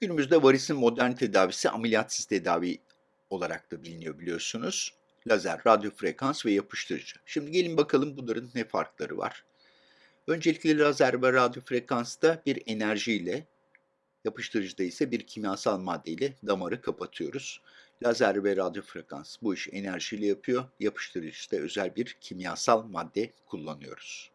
Günümüzde varisin modern tedavisi ameliyatsız tedavi olarak da biliniyor biliyorsunuz. Lazer, radyo frekans ve yapıştırıcı. Şimdi gelin bakalım bunların ne farkları var. Öncelikle lazer ve radyo frekansta bir enerjiyle, yapıştırıcıda ise bir kimyasal maddeyle damarı kapatıyoruz. Lazer ve radyo frekans bu işi enerjiyle yapıyor, yapıştırıcıda özel bir kimyasal madde kullanıyoruz.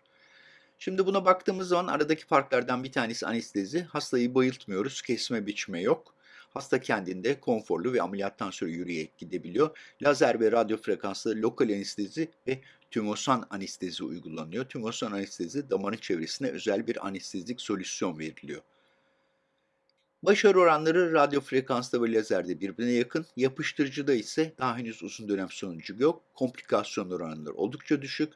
Şimdi buna baktığımız zaman aradaki farklardan bir tanesi anestezi. Hastayı bayıltmıyoruz, kesme biçme yok. Hasta kendinde konforlu ve ameliyattan sonra yürüyerek gidebiliyor. Lazer ve radyo frekanslı lokal anestezi ve tümosan anestezi uygulanıyor. Tümosan anestezi damarın çevresine özel bir anestezik solüsyon veriliyor. Başarı oranları radyo frekansta ve lazerde birbirine yakın. Yapıştırıcıda ise daha henüz uzun dönem sonucu yok. Komplikasyon oranları oldukça düşük.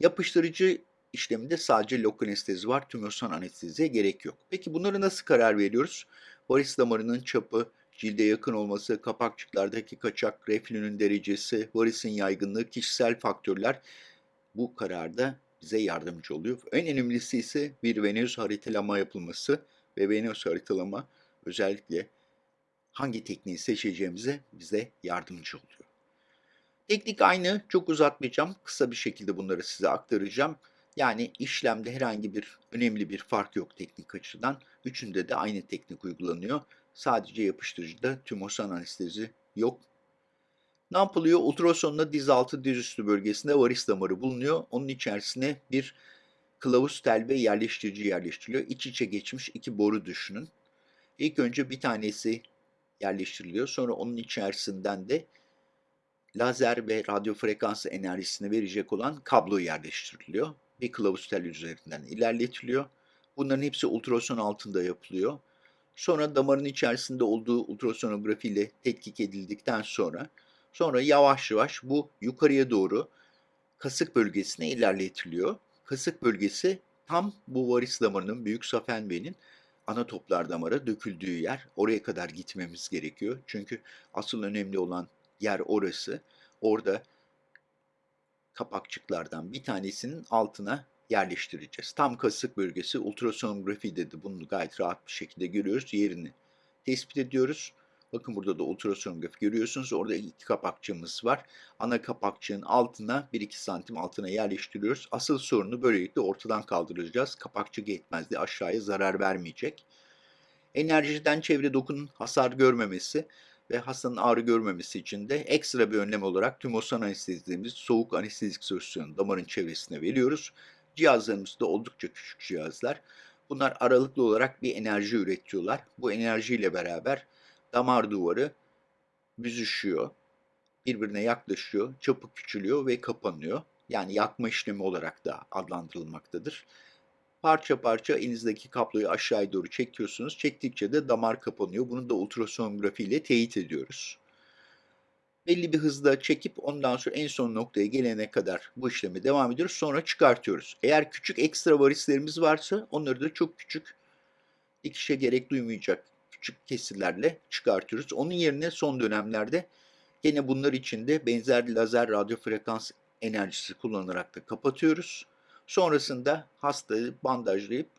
Yapıştırıcı işleminde sadece lokal anestezi var. Tümörsan anesteziye gerek yok. Peki bunları nasıl karar veriyoruz? Varis damarının çapı, cilde yakın olması, kapakçıklardaki kaçak, reflünün derecesi, varisin yaygınlığı, kişisel faktörler bu kararda bize yardımcı oluyor. En önemlisi ise bir venöz haritalama yapılması ve venöz haritalama özellikle hangi tekniği seçeceğimize bize yardımcı oluyor. Teknik aynı, çok uzatmayacağım. Kısa bir şekilde bunları size aktaracağım. Yani işlemde herhangi bir önemli bir fark yok teknik açıdan. Üçünde de aynı teknik uygulanıyor. Sadece yapıştırıcıda tümosan anestezi yok. Yapılıyor? Ultrasonla diz altı diz üstü bölgesinde varis damarı bulunuyor. Onun içerisine bir kılavuz tel ve yerleştirici yerleştiriliyor. İç içe geçmiş iki boru düşünün. İlk önce bir tanesi yerleştiriliyor. Sonra onun içerisinden de lazer ve radyo frekansı enerjisini verecek olan kablo yerleştiriliyor bir kılavuz tel üzerinden ilerletiliyor. Bunların hepsi ultrason altında yapılıyor. Sonra damarın içerisinde olduğu ultrasonografi ile tetkik edildikten sonra sonra yavaş yavaş bu yukarıya doğru kasık bölgesine ilerletiliyor. Kasık bölgesi tam bu varis damarının büyük safen venin ana toplar damara döküldüğü yer. Oraya kadar gitmemiz gerekiyor. Çünkü asıl önemli olan yer orası. Orada kapakçıklardan bir tanesinin altına yerleştireceğiz. Tam kasık bölgesi ultrasonografi dedi. Bunu gayet rahat bir şekilde görüyoruz. Yerini tespit ediyoruz. Bakın burada da ultrasonografi görüyorsunuz. Orada iki kapakçığımız var. Ana kapakçığın altına 1-2 santim altına yerleştiriyoruz. Asıl sorunu böylelikle ortadan kaldıracağız. Kapakçık yetmezdi aşağıya zarar vermeyecek. Enerjiden çevre dokunun hasar görmemesi ve hastanın ağrı görmemesi için de ekstra bir önlem olarak tümosan anestezi dediğimiz soğuk anestezik solüsyonu damarın çevresine veriyoruz. Cihazlarımız da oldukça küçük cihazlar. Bunlar aralıklı olarak bir enerji üretiyorlar. Bu enerjiyle beraber damar duvarı büzüşüyor, birbirine yaklaşıyor, çapı küçülüyor ve kapanıyor. Yani yakma işlemi olarak da adlandırılmaktadır. Parça parça elinizdeki kabloyu aşağıya doğru çekiyorsunuz. Çektikçe de damar kapanıyor. Bunu da ultrasonografi ile teyit ediyoruz. Belli bir hızda çekip ondan sonra en son noktaya gelene kadar bu işlemi devam ediyoruz. Sonra çıkartıyoruz. Eğer küçük ekstra varislerimiz varsa onları da çok küçük dikişe gerek duymayacak küçük kesirlerle çıkartıyoruz. Onun yerine son dönemlerde gene bunlar için de benzer lazer radyo frekans enerjisi kullanarak da kapatıyoruz. Sonrasında hastayı bandajlayıp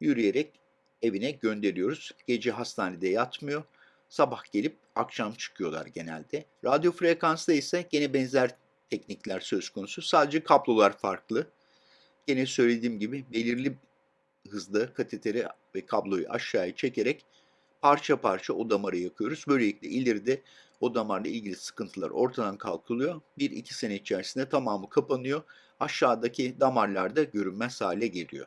yürüyerek evine gönderiyoruz. Gece hastanede yatmıyor. Sabah gelip akşam çıkıyorlar genelde. Radyo frekansta ise gene benzer teknikler söz konusu. Sadece kablolar farklı. Gene söylediğim gibi belirli hızda kateteri ve kabloyu aşağıya çekerek parça parça o damarı yakıyoruz. Böylelikle ileride o damarla ilgili sıkıntılar ortadan kalkılıyor. 1-2 sene içerisinde tamamı kapanıyor. Aşağıdaki damarlarda görünmez hale geliyor.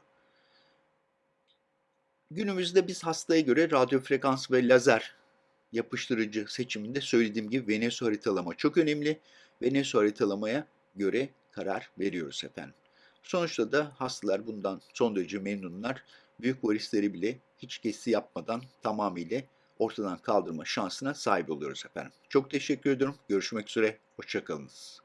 Günümüzde biz hastaya göre radyo frekans ve lazer yapıştırıcı seçiminde söylediğim gibi Venüs haritalama çok önemli. Venüs haritalamaya göre karar veriyoruz efendim. Sonuçta da hastalar bundan son derece memnunlar. Büyük varisleri bile hiç kesi yapmadan tamamıyla ortadan kaldırma şansına sahip oluyoruz efendim. Çok teşekkür ediyorum. Görüşmek üzere. Hoşçakalınız.